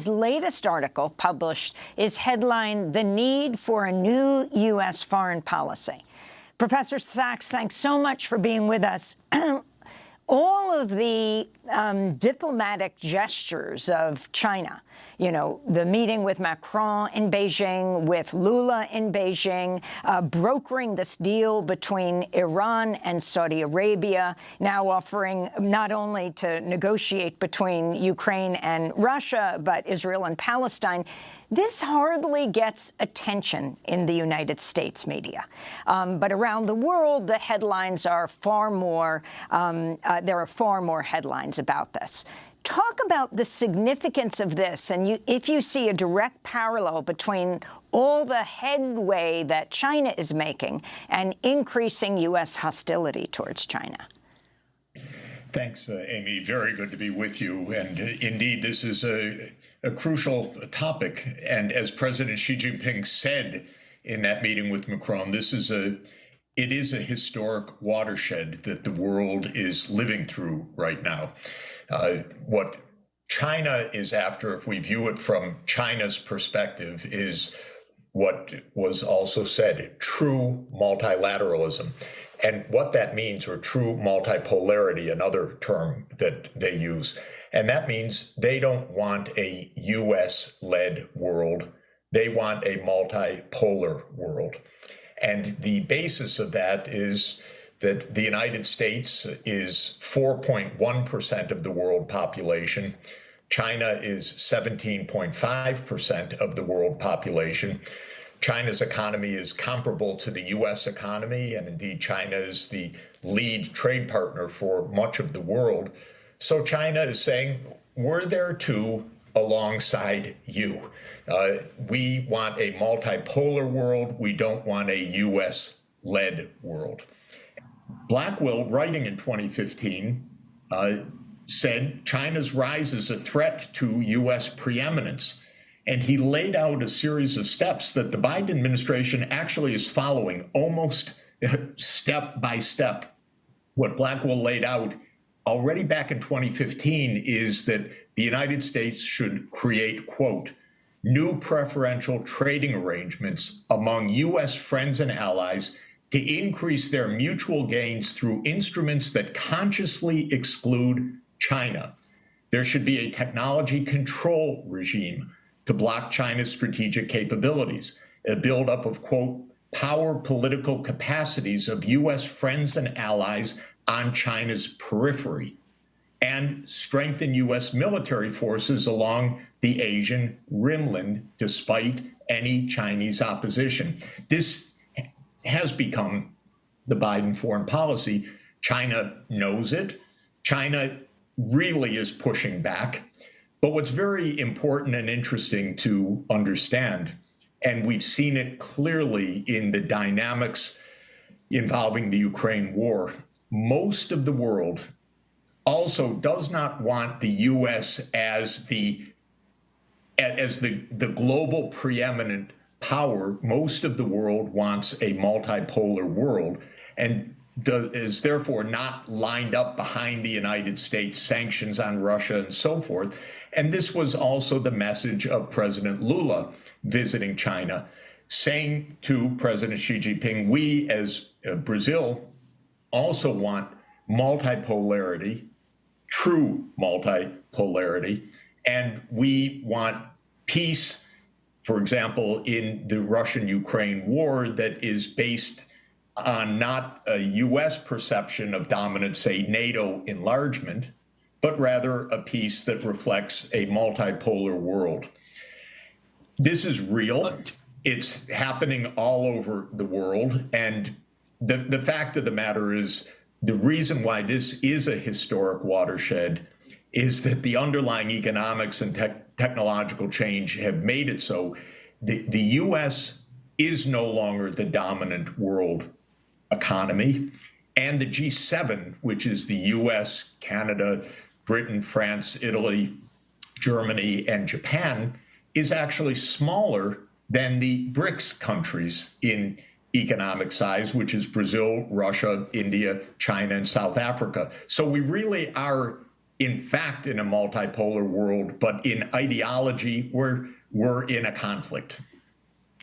His latest article, published, is headlined, The Need for a New U.S. Foreign Policy. Professor Sachs, thanks so much for being with us. All of the um, diplomatic gestures of China you know, the meeting with Macron in Beijing, with Lula in Beijing, uh, brokering this deal between Iran and Saudi Arabia, now offering not only to negotiate between Ukraine and Russia, but Israel and Palestine. This hardly gets attention in the United States media. Um, but around the world, the headlines are far more, um, uh, there are far more headlines about this. Talk about the significance of this, and you, if you see a direct parallel between all the headway that China is making and increasing U.S. hostility towards China. Thanks, uh, Amy. Very good to be with you. And uh, indeed, this is a, a crucial topic. And as President Xi Jinping said in that meeting with Macron, this is a it is a historic watershed that the world is living through right now. Uh, what China is after, if we view it from China's perspective, is what was also said true multilateralism. And what that means, or true multipolarity, another term that they use. And that means they don't want a US led world, they want a multipolar world. And the basis of that is that the United States is 4.1% of the world population. China is 17.5% of the world population. China's economy is comparable to the US economy, and indeed, China is the lead trade partner for much of the world. So China is saying, we're there too alongside you. Uh, we want a multipolar world. We don't want a US led world. Blackwill, writing in 2015, uh, said China's rise is a threat to US preeminence. And he laid out a series of steps that the Biden administration actually is following almost step by step. What Blackwill laid out already back in 2015 is that the United States should create, quote, new preferential trading arrangements among U.S. friends and allies to increase their mutual gains through instruments that consciously exclude China. There should be a technology control regime to block China's strategic capabilities, a buildup of, quote, power political capacities of U.S. friends and allies on China's periphery, and strengthen U.S. military forces along the Asian rimland despite any Chinese opposition. This has become the Biden foreign policy. China knows it. China really is pushing back. But what's very important and interesting to understand, and we've seen it clearly in the dynamics involving the Ukraine war, most of the world also does not want the U.S. as the as the, the global preeminent power. Most of the world wants a multipolar world and does, is therefore not lined up behind the United States sanctions on Russia and so forth. And this was also the message of President Lula visiting China, saying to President Xi Jinping, we as uh, Brazil also want multipolarity, true multipolarity, and we want peace, for example, in the Russian Ukraine war that is based on not a US perception of dominance, say NATO enlargement, but rather a peace that reflects a multipolar world. This is real. It's happening all over the world. And the, the fact of the matter is, the reason why this is a historic watershed is that the underlying economics and te technological change have made it so the, the US is no longer the dominant world economy. And the G7, which is the US, Canada, Britain, France, Italy, Germany, and Japan, is actually smaller than the BRICS countries in economic size, which is Brazil, Russia, India, China, and South Africa. So we really are in fact, in a multipolar world, but in ideology, we're, we're in a conflict.